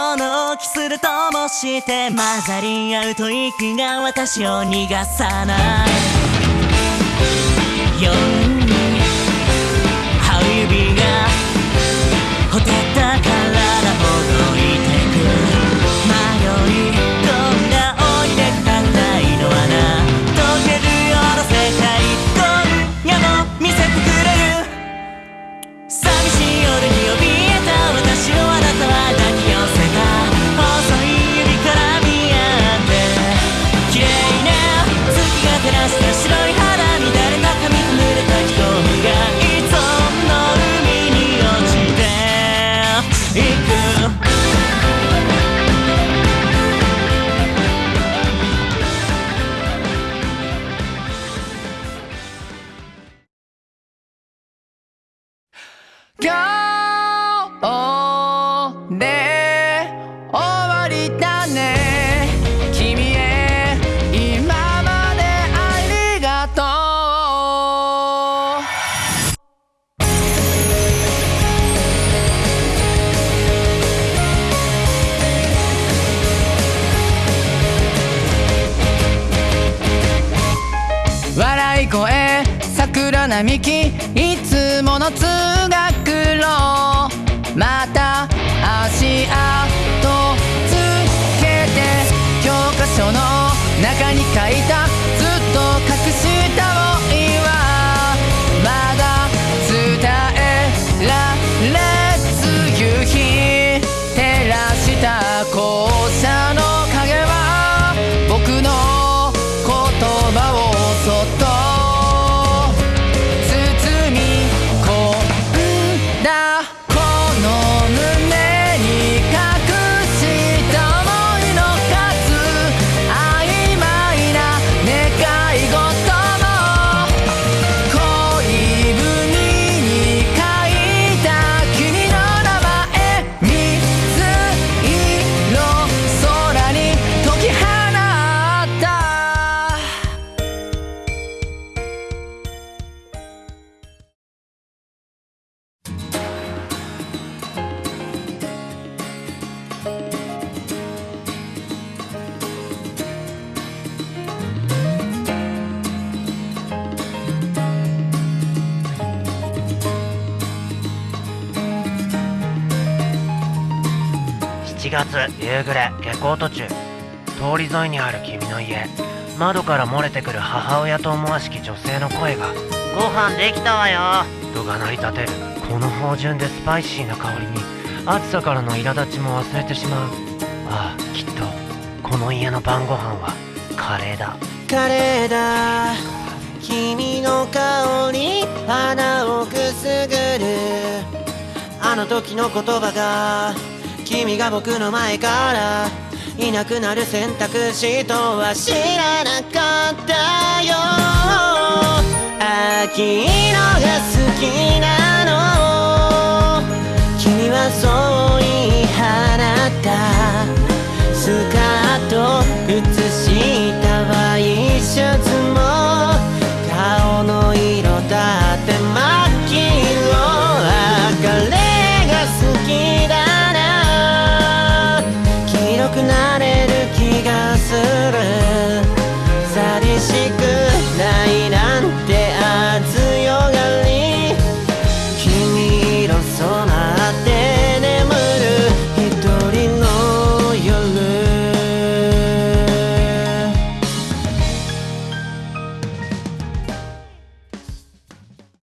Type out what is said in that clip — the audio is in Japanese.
このキスでして混ざり合うと息が私を逃がさない。今日で終わりだね。君へ今までありがとう。笑い声桜並木いつもの通学に書いた7月夕暮れ下校途中通り沿いにある君の家。窓から漏れてくる母親と思わしき女性の声がご飯できたわよ。とが鳴り立てるこの芳醇でスパイシーな香りに暑さからの苛立ちも忘れてしまう。ああきっとこの家の晩ご飯はカレーだ。カレーだ。君の香り鼻をくすぐる。あの時の言葉が君が僕の前からいなくなる選択肢とは知らなかったよ。秋色が好きなの。